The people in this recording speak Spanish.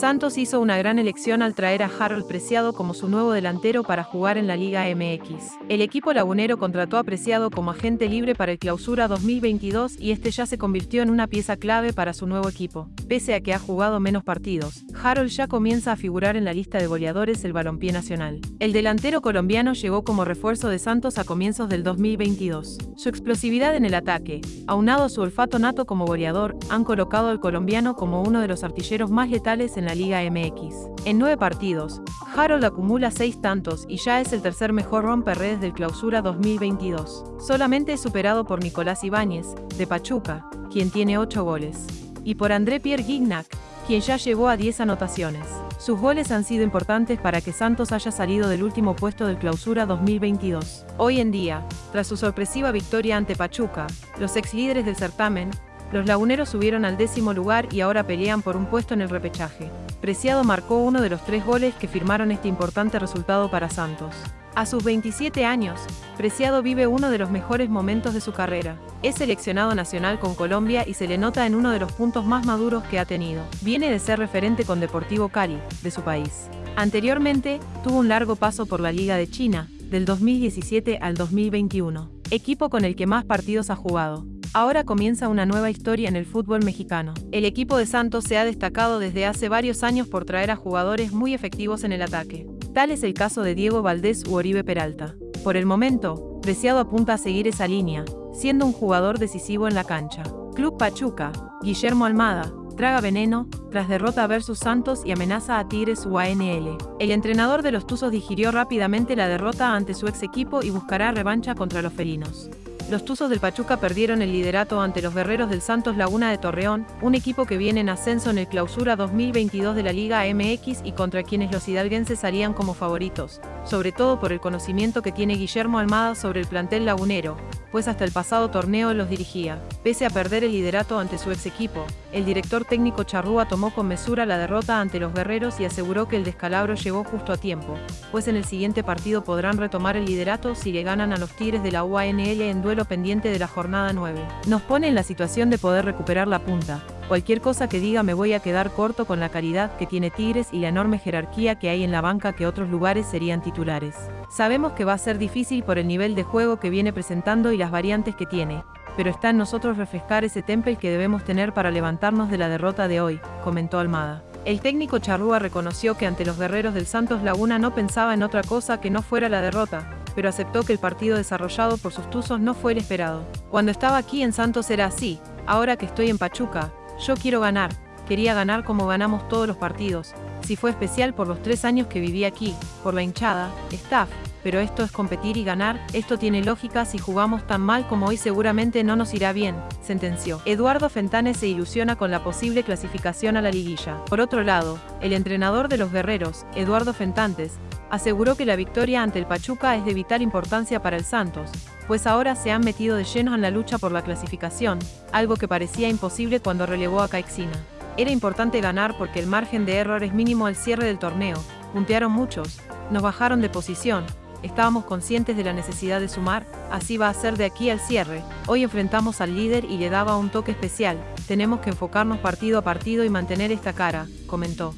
Santos hizo una gran elección al traer a Harold Preciado como su nuevo delantero para jugar en la Liga MX. El equipo lagunero contrató a Preciado como agente libre para el Clausura 2022 y este ya se convirtió en una pieza clave para su nuevo equipo. Pese a que ha jugado menos partidos, Harold ya comienza a figurar en la lista de goleadores del balompié nacional. El delantero colombiano llegó como refuerzo de Santos a comienzos del 2022. Su explosividad en el ataque, aunado a su olfato nato como goleador, han colocado al colombiano como uno de los artilleros más letales en la Liga MX. En nueve partidos, Harold acumula seis tantos y ya es el tercer mejor romperredes del Clausura 2022. Solamente es superado por Nicolás Ibáñez, de Pachuca, quien tiene ocho goles, y por André Pierre Gignac, quien ya llegó a 10 anotaciones. Sus goles han sido importantes para que Santos haya salido del último puesto del Clausura 2022. Hoy en día, tras su sorpresiva victoria ante Pachuca, los ex líderes del certamen, los laguneros subieron al décimo lugar y ahora pelean por un puesto en el repechaje. Preciado marcó uno de los tres goles que firmaron este importante resultado para Santos. A sus 27 años, Preciado vive uno de los mejores momentos de su carrera. Es seleccionado nacional con Colombia y se le nota en uno de los puntos más maduros que ha tenido. Viene de ser referente con Deportivo Cali, de su país. Anteriormente, tuvo un largo paso por la Liga de China, del 2017 al 2021, equipo con el que más partidos ha jugado. Ahora comienza una nueva historia en el fútbol mexicano. El equipo de Santos se ha destacado desde hace varios años por traer a jugadores muy efectivos en el ataque. Tal es el caso de Diego Valdés u Oribe Peralta. Por el momento, Preciado apunta a seguir esa línea, siendo un jugador decisivo en la cancha. Club Pachuca, Guillermo Almada, traga veneno, tras derrota versus Santos y amenaza a Tigres UANL. El entrenador de los Tuzos digirió rápidamente la derrota ante su ex equipo y buscará revancha contra los felinos. Los Tuzos del Pachuca perdieron el liderato ante los Guerreros del Santos Laguna de Torreón, un equipo que viene en ascenso en el clausura 2022 de la Liga MX y contra quienes los hidalguenses salían como favoritos, sobre todo por el conocimiento que tiene Guillermo Almada sobre el plantel lagunero, pues hasta el pasado torneo los dirigía. Pese a perder el liderato ante su ex equipo, el director técnico Charrúa tomó con mesura la derrota ante los guerreros y aseguró que el descalabro llegó justo a tiempo, pues en el siguiente partido podrán retomar el liderato si le ganan a los Tigres de la UANL en duelo pendiente de la jornada 9. Nos pone en la situación de poder recuperar la punta. Cualquier cosa que diga me voy a quedar corto con la calidad que tiene Tigres y la enorme jerarquía que hay en la banca que otros lugares serían titulares. Sabemos que va a ser difícil por el nivel de juego que viene presentando y las variantes que tiene, pero está en nosotros refrescar ese temple que debemos tener para levantarnos de la derrota de hoy, comentó Almada. El técnico Charrúa reconoció que ante los guerreros del Santos Laguna no pensaba en otra cosa que no fuera la derrota, pero aceptó que el partido desarrollado por sus tuzos no fue el esperado. Cuando estaba aquí en Santos era así, ahora que estoy en Pachuca, yo quiero ganar, quería ganar como ganamos todos los partidos, si fue especial por los tres años que viví aquí, por la hinchada, staff, pero esto es competir y ganar, esto tiene lógica si jugamos tan mal como hoy seguramente no nos irá bien, sentenció. Eduardo Fentanes se ilusiona con la posible clasificación a la liguilla. Por otro lado, el entrenador de los guerreros, Eduardo Fentantes, aseguró que la victoria ante el Pachuca es de vital importancia para el Santos, pues ahora se han metido de lleno en la lucha por la clasificación, algo que parecía imposible cuando relevó a Caixina. Era importante ganar porque el margen de error es mínimo al cierre del torneo, puntearon muchos, nos bajaron de posición, estábamos conscientes de la necesidad de sumar, así va a ser de aquí al cierre, hoy enfrentamos al líder y le daba un toque especial, tenemos que enfocarnos partido a partido y mantener esta cara, comentó.